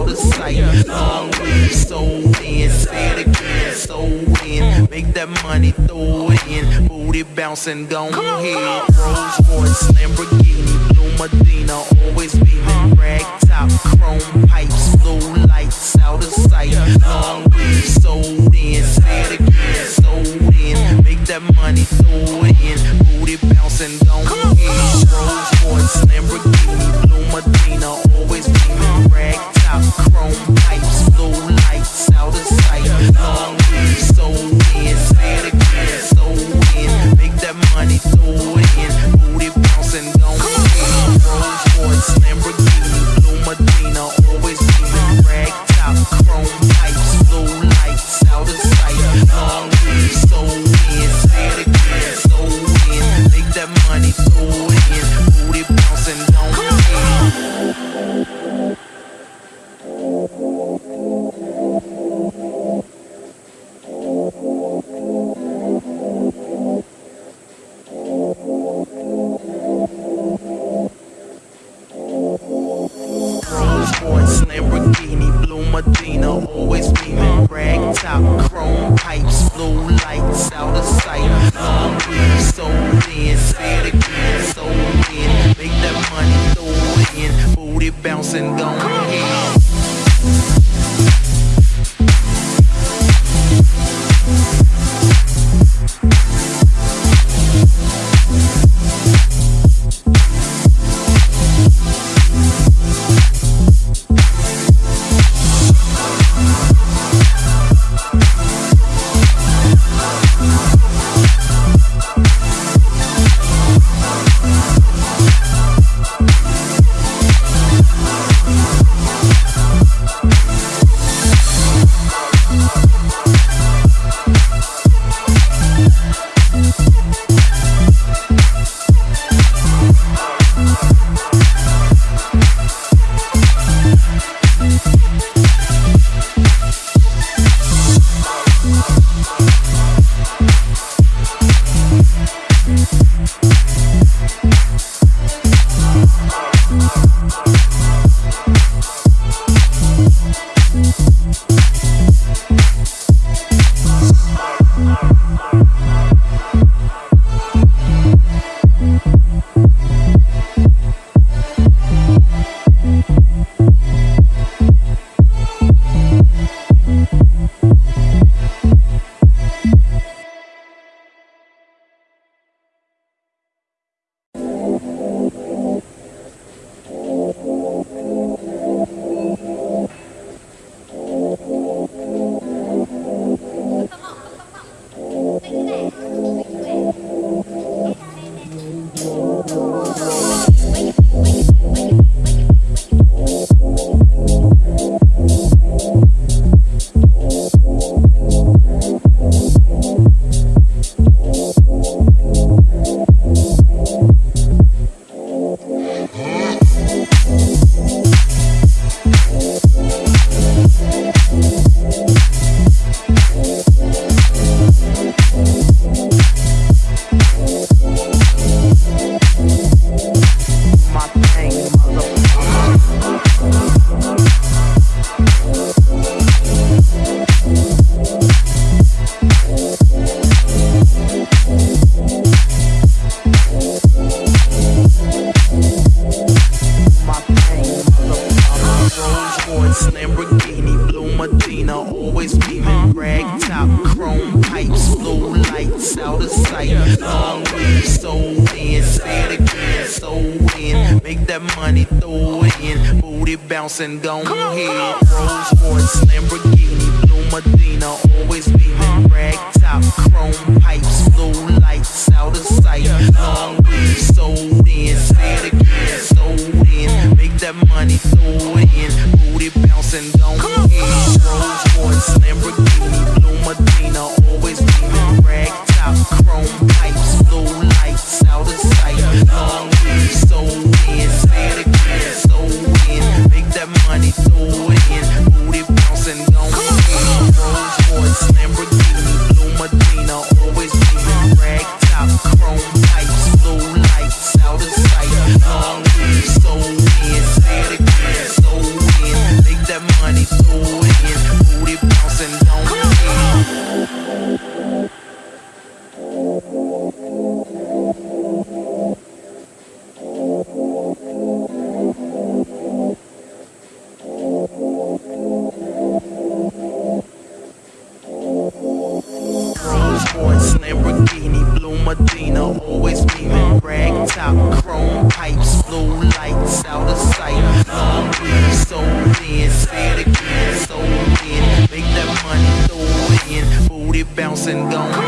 out of sight. Long way, so in, say it again, sold in. Make that money, throw it in. Booty bouncing, go ahead. Rolls Royce, Lamborghini, Blue Medina, always beaming, rag top, chrome bouncing, on pipes, low lights, out of sight. Long way, so in, say it again, so in. Make that money, throw it in. Booty bouncing, gon' hit Rolls Royce, Lamborghini, Blue Medina, always be bouncing, go ahead.